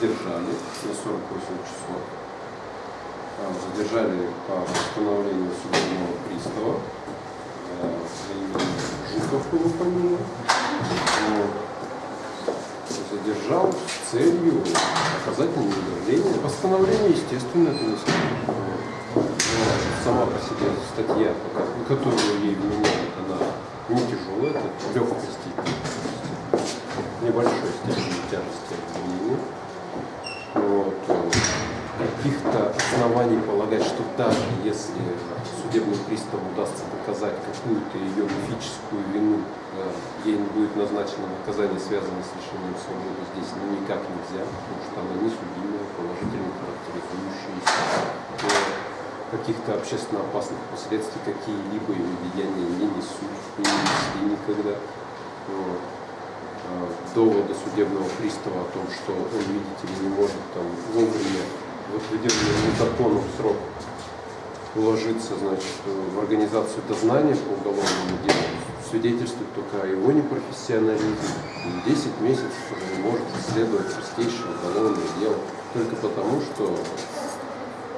задержали на 48 часов. Задержали по постановлению судебного пристава. Э, по имени Жуков его фамилия. Вот. Задержал с целью оказать него давление. Постановление, естественно, это не. Сама по себе статья, которую ей вменяют, она не тяжелая, это легкой степени, небольшой степени тяжести обвинения. Вот. Каких-то оснований полагать, что даже если судебным приставу удастся доказать какую-то ее мифическую вину, ей не будет назначено наказание, связанное с лишением свободы, здесь ну, никак нельзя, потому что она несудимая, положительно характеризующаяся каких-то общественно опасных последствий какие-либо его деяния не несут, не несли никогда. Вот. А, доводы судебного пристава о том, что он, видите ли, не может там вовремя в отведенный законом срок уложиться значит, в организацию дознания по уголовному делу, свидетельствует только о его непрофессионализме. И 10 месяцев уже не может исследовать простейшее уголовное дело только потому, что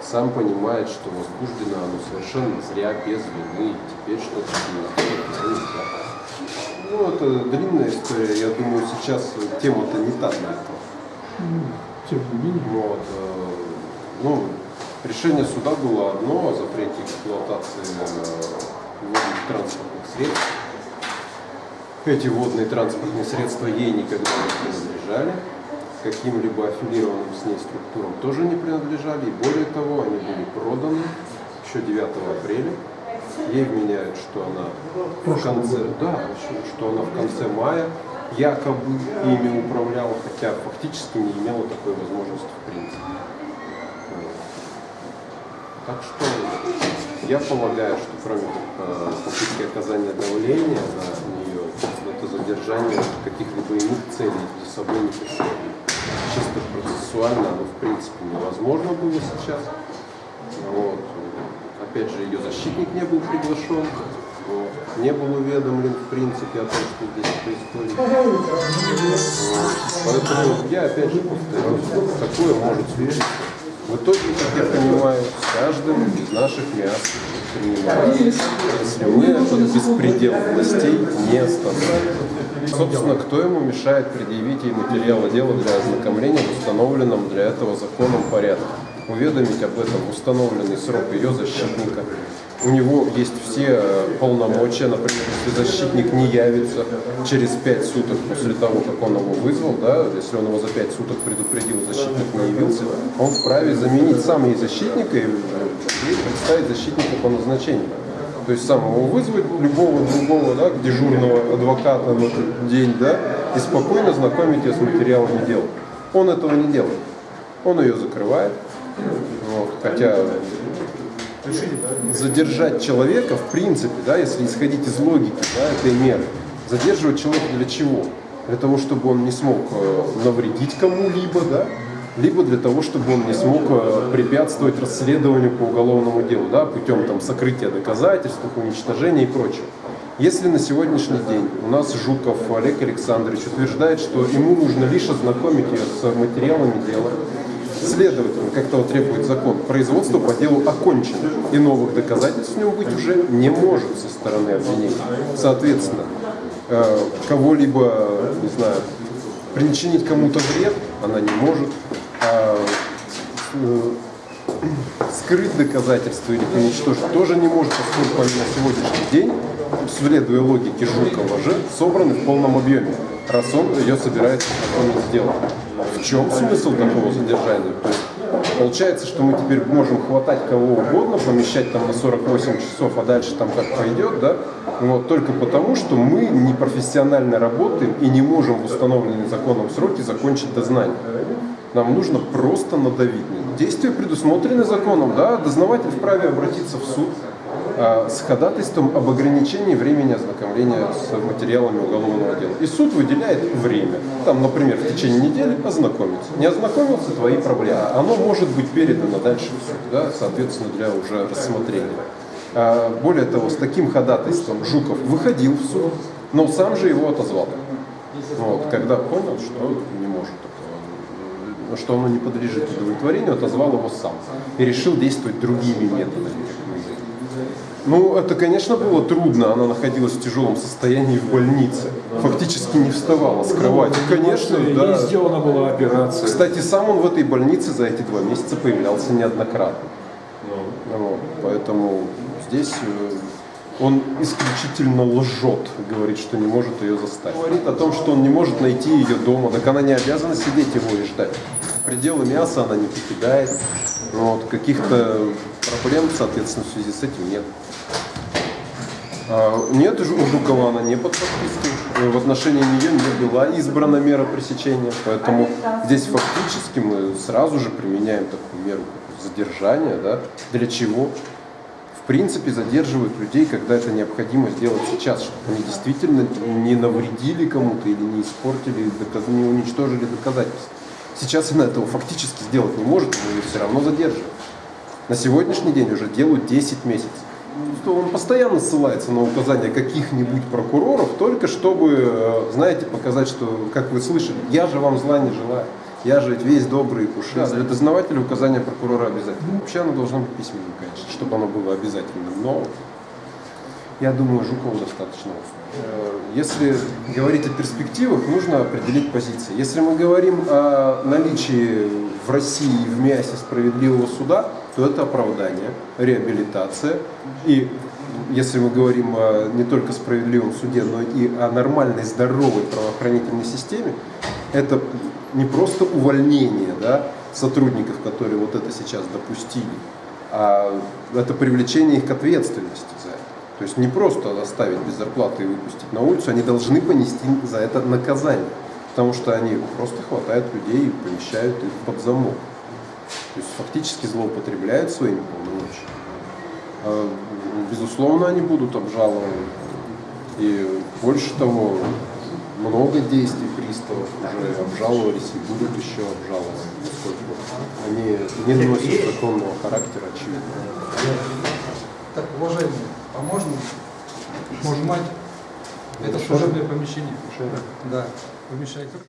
сам понимает, что возбуждено оно совершенно зря, без вины, и теперь что-то сделать нельзя. Ну, это длинная история, я думаю, сейчас тема-то не та для этого. Тем не менее. Вот, э, ну, решение суда было одно о запрете эксплуатации э, водных транспортных средств. Эти водные транспортные средства ей никогда не принадлежали каким-либо аффилированным с ней структурам тоже не принадлежали. И более того, они были проданы еще 9 апреля. Ей вменяют, что она в конце, да, что она в конце мая якобы ими управляла, хотя фактически не имела такой возможности в принципе. Так что я полагаю, что кроме э, попытки оказания давления на нее, это задержание каких-либо иных целей за собой не преследует чисто процессуально оно в принципе невозможно было сейчас. Вот. Опять же, ее защитник не был приглашен, не был уведомлен в принципе о том, что здесь происходит. Поэтому я опять же повторюсь, такое может случиться. В итоге, как я понимаю, с каждым из наших мест принимается, если мы этот беспредел властей не остановим. Собственно, кто ему мешает предъявить ей материалы дела для ознакомления в установленном для этого законом порядке? Уведомить об этом установленный срок ее защитника. У него есть все э, полномочия, например, если защитник не явится через 5 суток после того, как он его вызвал, да, если он его за 5 суток предупредил, защитник не явился, он вправе заменить сам ей защитника и представить защитника по назначению. То есть сам его вызвать, любого другого, да, дежурного адвоката в этот день, да, и спокойно знакомить ее с материалами дела. Он этого не делает. Он ее закрывает. Вот, хотя задержать человека, в принципе, да, если исходить из логики да, этой меры, задерживать человека для чего? Для того, чтобы он не смог э, навредить кому-либо, да, либо для того, чтобы он не смог э, препятствовать расследованию по уголовному делу, да, путем там, сокрытия доказательств, уничтожения и прочего. Если на сегодняшний день у нас Жуков Олег Александрович утверждает, что ему нужно лишь ознакомить ее с материалами дела, следовательно, как того требует закон, производство по делу окончено, и новых доказательств в нем быть уже не может со стороны обвинения. Соответственно, э, кого-либо, не знаю, причинить кому-то вред она не может, а, э, скрыть доказательства или уничтожить тоже не может, поскольку они на сегодняшний день, следуя логике Жукова же, собраны в полном объеме, раз он ее собирается сделать. В чем смысл такого задержания? То есть, получается, что мы теперь можем хватать кого угодно, помещать там на 48 часов, а дальше там как пойдет, да? Вот, только потому, что мы непрофессионально работаем и не можем в установленные законом сроки закончить дознание. Нам нужно просто надавить. Действия предусмотрены законом, да, дознаватель вправе обратиться в суд с ходатайством об ограничении времени ознакомления с материалами уголовного дела. И суд выделяет время. Там, например, в течение недели ознакомиться. Не ознакомился, твои проблемы. Оно может быть передано дальше в суд, да, соответственно, для уже рассмотрения. А, более того, с таким ходатайством Жуков выходил в суд, но сам же его отозвал. Вот, когда понял, что не может что оно не подлежит удовлетворению, отозвал его сам и решил действовать другими методами. Ну, это, конечно, было трудно. Она находилась в тяжелом состоянии в больнице. Фактически не вставала с кровати. Конечно, Ей да. сделана была операция. Кстати, сам он в этой больнице за эти два месяца появлялся неоднократно. Вот, поэтому здесь э, он исключительно лжет, говорит, что не может ее заставить. Говорит о том, что он не может найти ее дома, так она не обязана сидеть его и ждать. Пределы мяса она не покидает, вот, каких-то проблем, соответственно, в связи с этим нет. А, Нет, у Жукова она не под подпиской. Э, В отношении нее не была избрана мера пресечения, поэтому здесь фактически мы сразу же применяем такую меру задержания. Да? Для чего? В принципе, задерживают людей, когда это необходимо сделать сейчас, чтобы они действительно не навредили кому-то или не испортили, не уничтожили доказательства. Сейчас она этого фактически сделать не может, но ее все равно задерживают. На сегодняшний день уже делают 10 месяцев. Что он постоянно ссылается на указания каких-нибудь прокуроров, только чтобы, э, знаете, показать, что, как вы слышали, я же вам зла не желаю. Я же весь добрый и пушистый. Для дознавателя указание прокурора обязательно. Вообще оно должно быть письменным, конечно, чтобы оно было обязательным. Но я думаю, Жукова достаточно. Э, Если говорить о перспективах, нужно определить позиции. Если мы говорим о наличии в России в МИАСе справедливого суда, то это оправдание, реабилитация. И если мы говорим о не только справедливом суде, но и о нормальной, здоровой правоохранительной системе, это не просто увольнение да, сотрудников, которые вот это сейчас допустили, а это привлечение их к ответственности за это. То есть не просто оставить без зарплаты и выпустить на улицу, они должны понести за это наказание. Потому что они просто хватают людей и помещают их под замок. То есть фактически злоупотребляют своими полномочиями. А, Безусловно, они будут обжалованы. И больше того, много действий приставов уже обжаловались и будут еще обжалованы, поскольку они не носят законного характера, очевидно. Так, уважаемые, а можно снимать? Это служебное помещение. Да, помещайте.